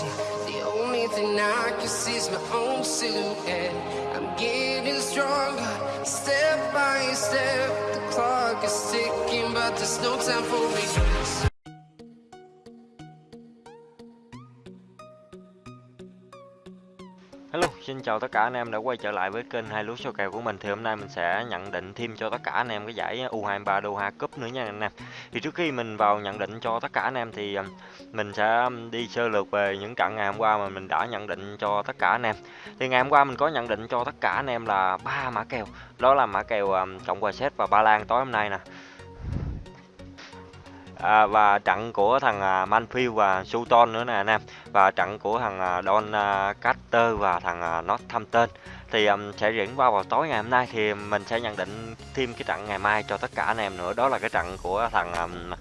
see. The only thing I can see is my own silhouette. I'm getting stronger, step by step. The clock is ticking, but there's no time for me. Hello, xin chào tất cả anh em đã quay trở lại với kênh hai lúa số kèo của mình. Thì hôm nay mình sẽ nhận định thêm cho tất cả anh em cái giải U23 Doha Cup nữa nha anh em. Thì trước khi mình vào nhận định cho tất cả anh em thì um, mình sẽ um, đi sơ lược về những trận ngày hôm qua mà mình đã nhận định cho tất cả anh em. Thì ngày hôm qua mình có nhận định cho tất cả anh em là ba mã kèo. Đó là mã kèo um, Cộng hòa Séc và Ba Lan tối hôm nay nè. À, và trận của thằng à, Manfield và Sutton nữa nè anh em. Và trận của thằng à, Don à, Carter và thằng à, Northampton. Thì um, sẽ diễn qua vào tối ngày hôm nay thì mình sẽ nhận định thêm cái trận ngày mai cho tất cả anh em nữa. Đó là cái trận của thằng um,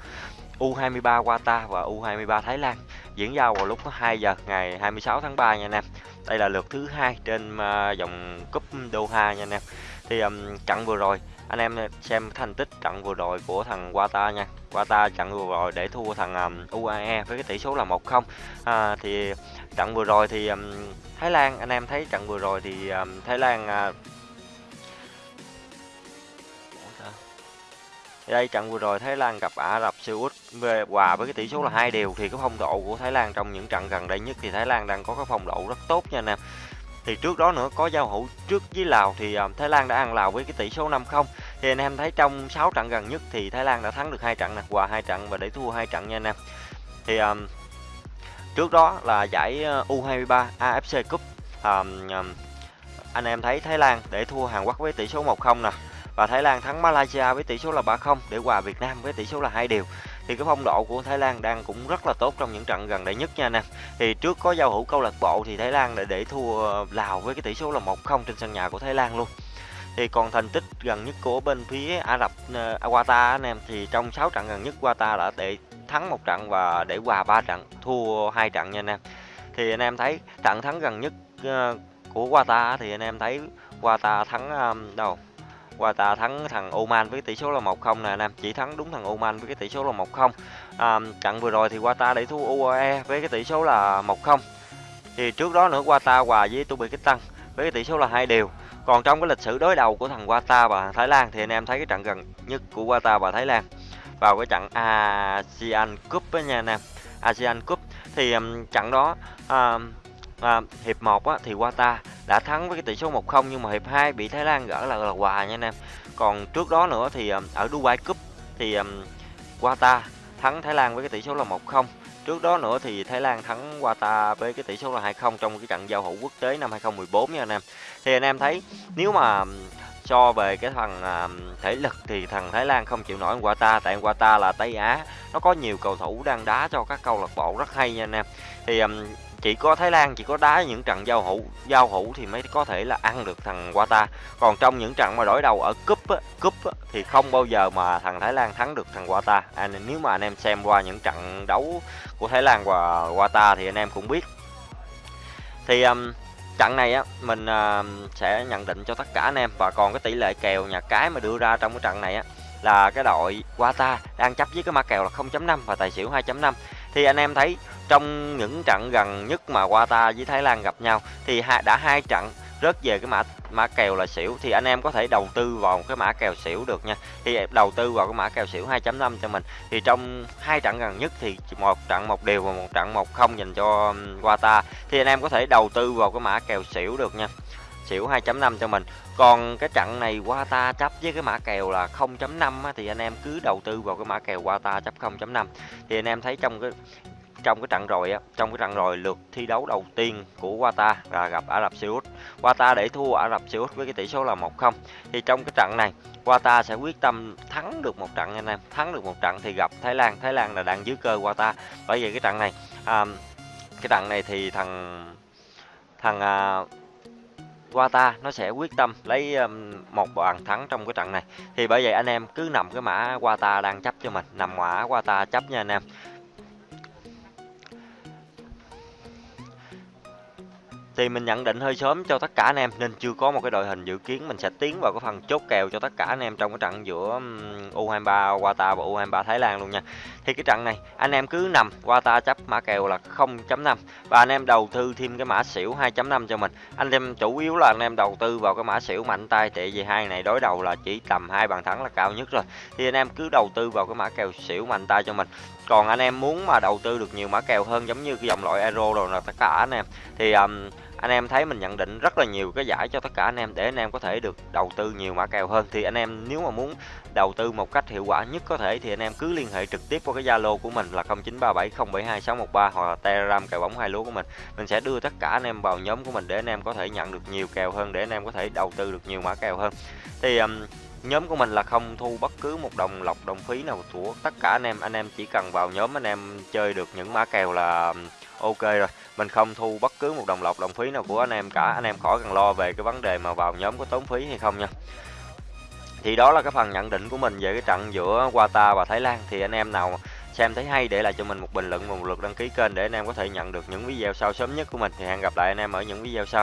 U23 Qatar và U23 Thái Lan. Diễn ra vào lúc 2 giờ ngày 26 tháng 3 nha anh em. Đây là lượt thứ hai trên uh, dòng cúp Doha nha anh em. Thì um, trận vừa rồi anh em xem thành tích trận vừa rồi của thằng Qatar nha. Qatar trận vừa rồi để thua thằng um, UAE với cái tỷ số là 1-0 à, thì trận vừa rồi thì um, Thái Lan anh em thấy trận vừa rồi thì um, Thái Lan uh, đây trận vừa rồi Thái Lan gặp Ả Rập Xê Út về hòa với cái tỷ số là hai đều. Thì cái phong độ của Thái Lan trong những trận gần đây nhất thì Thái Lan đang có cái phong độ rất tốt nha anh em thì trước đó nữa có giao hữu trước với Lào thì uh, Thái Lan đã ăn Lào với cái tỷ số 5-0 thì anh em thấy trong 6 trận gần nhất thì Thái Lan đã thắng được hai trận nè hòa hai trận và để thua hai trận nha anh em. Thì um, trước đó là giải ờ, U23 AFC Cup um, um, anh em thấy Thái Lan để thua Hàn Quốc với tỷ số 1-0 nè và Thái Lan thắng Malaysia với tỷ số là 3-0 để hòa Việt Nam với tỷ số là hai điều thì cái phong độ của Thái Lan đang cũng rất là tốt trong những trận gần đây nhất nha anh em. Thì trước có giao hữu câu lạc bộ thì Thái Lan đã để thua Lào với cái tỷ số là 1-0 trên sân nhà của Thái Lan luôn. Thì còn thành tích gần nhất của bên phía Ả Rập uh, Qatar anh em thì trong 6 trận gần nhất Qatar đã để thắng một trận và để hòa ba trận thua hai trận nha anh em. Thì anh em thấy trận thắng gần nhất uh, của Qatar thì anh em thấy Qatar thắng um, đâu? Qatar thắng thằng Oman với tỷ số là 1-0 nè anh em chỉ thắng đúng thằng Oman với cái tỷ số là 1-0 à, trận vừa rồi thì Qatar để thua UAE với cái tỷ số là 1-0 thì trước đó nữa Qatar hòa với Uzbekistan với cái tỷ số là hai đều. Còn trong cái lịch sử đối đầu của thằng Qatar và Thái Lan thì anh em thấy cái trận gần nhất của Qatar và Thái Lan vào cái trận ASEAN Cup với nha anh em. ASEAN Cup thì um, trận đó uh, uh, hiệp 1 á, thì Qatar đã thắng với cái tỷ số 1-0 nhưng mà hiệp 2 bị Thái Lan gỡ là là hòa nha anh em còn trước đó nữa thì um, ở Dubai Cup thì um, Qatar thắng Thái Lan với cái tỷ số là 1-0 Trước đó nữa thì Thái Lan thắng Qatar với cái tỷ số là 2-0 trong cái trận giao hữu quốc tế năm 2014 nha anh em. Thì anh em thấy nếu mà um, so về cái thằng um, thể lực thì thằng Thái Lan không chịu nổi Qatar tại Qatar là Tây Á nó có nhiều cầu thủ đang đá cho các câu lạc bộ rất hay nha anh em. Thì chỉ có Thái Lan chỉ có đá những trận giao hữu giao hữu thì mới có thể là ăn được thằng Qatar. Còn trong những trận mà đối đầu ở cúp á, cúp á, thì không bao giờ mà thằng Thái Lan thắng được thằng Qatar. À, nếu mà anh em xem qua những trận đấu của Thái Lan và Qatar thì anh em cũng biết. Thì um, trận này á mình uh, sẽ nhận định cho tất cả anh em. Và còn cái tỷ lệ kèo nhà cái mà đưa ra trong cái trận này á là cái đội Qatar đang chấp với cái mã kèo là 0.5 và tài xỉu 2.5 thì anh em thấy trong những trận gần nhất mà Qatar với Thái Lan gặp nhau, thì đã hai trận rớt về cái mã mã kèo là xỉu. Thì anh em có thể đầu tư vào cái mã kèo xỉu được nha. Thì đầu tư vào cái mã kèo xỉu 2.5 cho mình. Thì trong hai trận gần nhất thì một trận một đều và một trận một không dành cho Qatar. Thì anh em có thể đầu tư vào cái mã kèo xỉu được nha xỉu 2.5 cho mình. Còn cái trận này Qatar chấp với cái mã kèo là 0.5 thì anh em cứ đầu tư vào cái mã kèo Qatar chấp 0.5 thì anh em thấy trong cái trong cái trận rồi á trong cái trận rồi lượt thi đấu đầu tiên của Qatar là gặp Ả Rập Xê Út. Qatar để thua Ả Rập Xê Út với cái tỷ số là 1-0 thì trong cái trận này Qatar sẽ quyết tâm thắng được một trận anh em thắng được một trận thì gặp Thái Lan. Thái Lan là đang dưới cơ Qatar bởi vì cái trận này à, cái trận này thì thằng thằng à, Wata nó sẽ quyết tâm lấy um, một bàn thắng trong cái trận này. Thì bởi vậy anh em cứ nằm cái mã Wata đang chấp cho mình nằm mã Wata chấp nha anh em. Thì mình nhận định hơi sớm cho tất cả anh em nên chưa có một cái đội hình dự kiến mình sẽ tiến vào cái phần chốt kèo cho tất cả anh em trong cái trận giữa U23 Qatar và U23 Thái Lan luôn nha. Thì cái trận này anh em cứ nằm Qatar chấp mã kèo là 0.5 và anh em đầu tư thêm cái mã xỉu 2.5 cho mình. Anh em chủ yếu là anh em đầu tư vào cái mã xỉu mạnh tay tại vì hai này đối đầu là chỉ tầm hai bàn thắng là cao nhất rồi. Thì anh em cứ đầu tư vào cái mã kèo xỉu mạnh tay cho mình. Còn anh em muốn mà đầu tư được nhiều mã kèo hơn giống như cái dòng loại Euro rồi là tất cả anh em thì um, anh em thấy mình nhận định rất là nhiều cái giải cho tất cả anh em để anh em có thể được đầu tư nhiều mã kèo hơn thì anh em nếu mà muốn đầu tư một cách hiệu quả nhất có thể thì anh em cứ liên hệ trực tiếp qua cái Zalo của mình là 0937072613 hoặc là Telegram kèo bóng hai lúa của mình. Mình sẽ đưa tất cả anh em vào nhóm của mình để anh em có thể nhận được nhiều kèo hơn để anh em có thể đầu tư được nhiều mã kèo hơn. Thì um, nhóm của mình là không thu bất cứ một đồng lọc đồng phí nào của tất cả anh em anh em chỉ cần vào nhóm anh em chơi được những mã kèo là ok rồi, mình không thu bất cứ một đồng lọc, đồng phí nào của anh em cả. Anh em khỏi cần lo về cái vấn đề mà vào nhóm có tốn phí hay không nha. Thì đó là cái phần nhận định của mình về cái trận giữa Qatar và Thái Lan. Thì anh em nào xem thấy hay để lại cho mình một bình luận và một lượt đăng ký kênh để anh em có thể nhận được những video sau sớm nhất của mình. Thì hẹn gặp lại anh em ở những video sau.